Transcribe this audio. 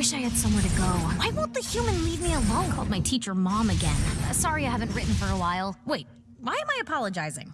wish I had somewhere to go. Why won't the human leave me alone? I Called my teacher mom again. Uh, sorry I haven't written for a while. Wait, why am I apologizing?